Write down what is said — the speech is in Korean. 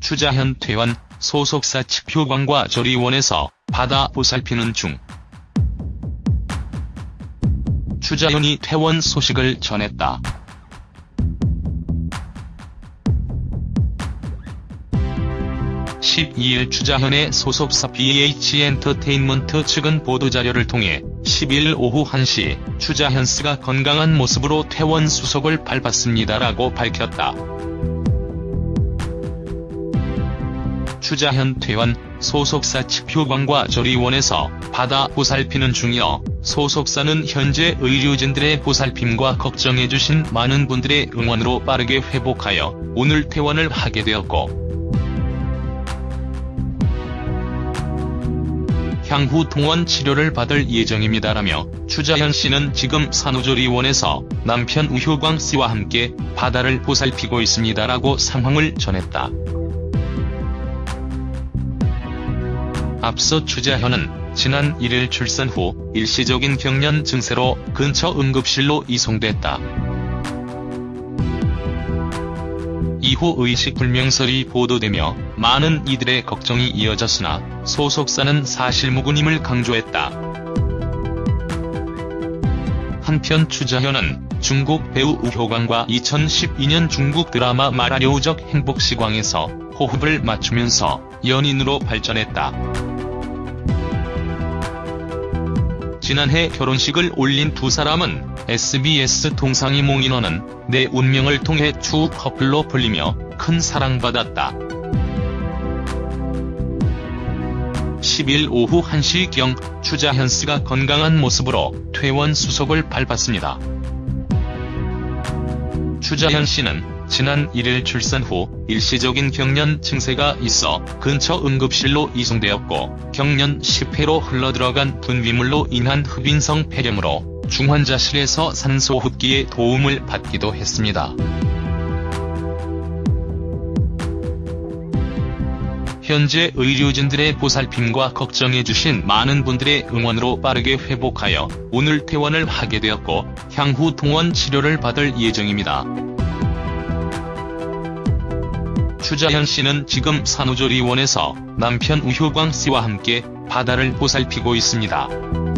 추자현 퇴원, 소속사 측 효광과 조리원에서 바다 보살피는 중. 추자현이 퇴원 소식을 전했다. (12일) 추자현의 소속사 BH엔터테인먼트 측은 보도자료를 통해 11일 오후 1시 추자현씨가 건강한 모습으로 퇴원 수속을 밟았습니다라고 밝혔다. 추자현 퇴원, 소속사 측 효광과 조리원에서 바다 보살피는 중이어 소속사는 현재 의료진들의 보살핌과 걱정해주신 많은 분들의 응원으로 빠르게 회복하여 오늘 퇴원을 하게 되었고 향후 동원 치료를 받을 예정입니다라며 추자현 씨는 지금 산후조리원에서 남편 우효광 씨와 함께 바다를 보살피고 있습니다라고 상황을 전했다. 앞서 추자현은 지난 1일 출산 후 일시적인 경련 증세로 근처 응급실로 이송됐다. 이후 의식불명설이 보도되며 많은 이들의 걱정이 이어졌으나 소속사는 사실무근임을 강조했다. 한편 추자현은 중국 배우 우효광과 2012년 중국 드라마 마라료우적 행복시광에서 호흡을 맞추면서 연인으로 발전했다. 지난해 결혼식을 올린 두 사람은 SBS 동상이 몽 인원은 내 운명을 통해 추 커플로 불리며 큰 사랑받았다. 10일 오후 1시경 추자현씨가 건강한 모습으로 퇴원 수속을 밟았습니다. 추자현 씨는 지난 1일 출산 후 일시적인 경련 증세가 있어 근처 응급실로 이송되었고 경련 10회로 흘러들어간 분비물로 인한 흡인성 폐렴으로 중환자실에서 산소호흡기에 도움을 받기도 했습니다. 현재 의료진들의 보살핌과 걱정해주신 많은 분들의 응원으로 빠르게 회복하여 오늘 퇴원을 하게 되었고 향후 동원 치료를 받을 예정입니다. 추자현 씨는 지금 산후조리원에서 남편 우효광 씨와 함께 바다를 보살피고 있습니다.